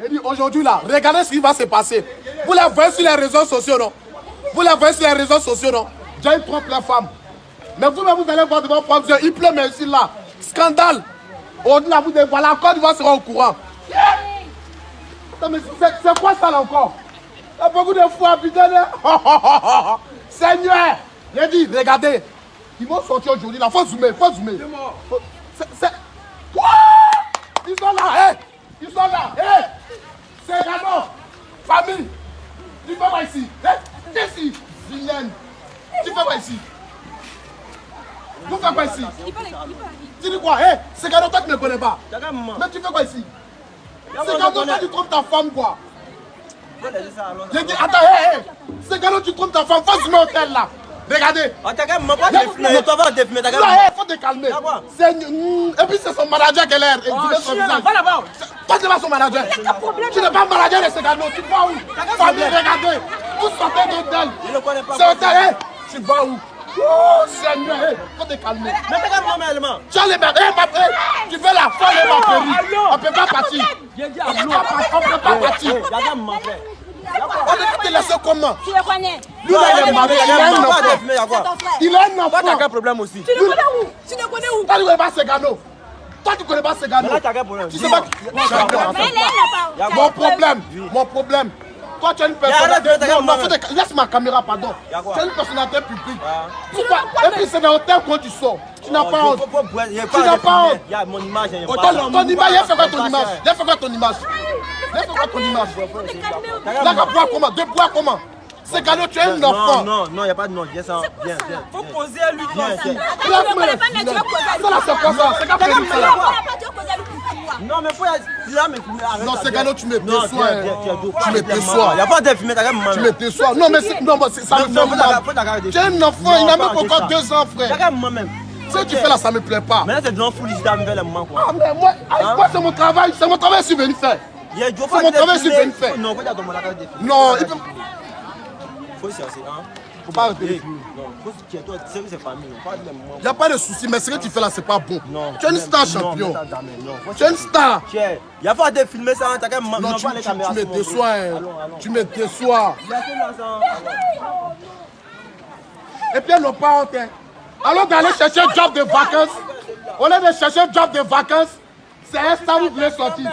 J'ai dit aujourd'hui là, regardez ce qui va se passer. Vous la voyez sur les réseaux sociaux, non? Vous la voyez sur les réseaux sociaux, non? J'ai trompe la femme. Mais vous-même, vous allez voir devant vos propres yeux, il pleut, mais ici là. Scandale. Au-delà, vous devez voir, la Côte d'Ivoire sera au courant. C'est quoi ça là encore? Il y a beaucoup de fois, putain. de- Seigneur J'ai dit, regardez. Ils vont sortir aujourd'hui là. Faut zoomer, faut zoomer. Faut- c'est- c'est- Quoi Ils sont là, hé Ils sont là, hé C'est Gano Famille Tu fais quoi ici Hé Qu'est-ce ici Vilaine Tu fais quoi ici? Tu fais quoi ici Tu dis quoi? Hé C'est Gano, toi tu ne connais pas. Mais tu fais quoi ici? C'est moi, Gano, je toi tu trompes ta femme quoi. J'ai dit, attends, hé, hé C'est Gano, tu trompes ta femme, faut zoomer au tel là Regardez Ah, t'as pas. Toi, va t'as Là, faut te calmer une- Et puis c'est son manager qui est là, chien, va là-bas. Toi, tu n'es pas son manager. Tu n'es pas manager de Segano. Tu vas où? Famille, regardez. Vous sortez d'hôtel. Je ne connais pas. C'est hôtel, hein Tu vas où? Oh, Seigneur, hey, faut te calmer. Mais t'as qu'à maman. Tu as les bébés, ma- hey, tu fais la folle et ma péri. On ne peut pas partir. On à ne peut pas partir. On ne peut pas partir. Y'a qu'à maman, frère. On ne peut te laisser comment? Tu le connais Lui, là, il est marié, il a un enfant. Il a un Toi, t'as enfant. problème aussi? Tu le connais où? Tu le connais où? Toi, tu ne connais pas Segano? Toi, tu ne connais pas Segano? Tu sais pas. Mon problème, mon problème. Tu as une personnalité. Non, non, laisse ma caméra, pardon. Tu as une personnalité publique. Ah. Pourquoi Et puis c'est dans l'hôtel quand tu sors. Tu n'as pas honte. Tu n'as pas honte. Il y a mon image, il y a Oh, pas. Ton ton image, il a fait quoi ton image? Il a fait quoi ton image? Il a fait quoi ton image? Il a qu'à boire comment? De boire comment? C'est Gano, tu es un Non, enfant. non, non, il n'y a pas de nom. Viens, ça? Viens, viens. Faut poser à lui Viens, là, c'est quoi ça C'est ça là. Non, mais faut y aller. Là, mais Non, c'est. Gano, tu me déçois. Tu me déçois. Il n'y a pas de fumer, t'as maman. Tu me déçois. Non, mais c'est- non, mais c'est- ça me fait un enfant, il n'a même pas encore deux ans, T'as frère. qu'à maman même. Ce que tu fais là, ça me plaît pas. Maintenant, c'est devant fou, ici, t'as les mamans, quoi. Ah, mais moi, ah, moi, c'est mon travail, c'est mon travail je suis venu faire. C'est mon travail, je viens de faire. De. Non, il peut. Faut chercher, hein. Faut pas. Il n'y a pas de souci, mais ce que tu fais là, c'est pas bon. Non. Tu es une star champion. Tu es une star. Il y a pas de filmer ça, hein, t'as. Non, tu, les tu- caméras tu me déçois. hein. Tu me déçois. Et puis, elles n'ont pas honte. hein. Alors d'aller chercher un job de vacances, au lieu de chercher un job de vacances, c'est un star où vous voulez sortir.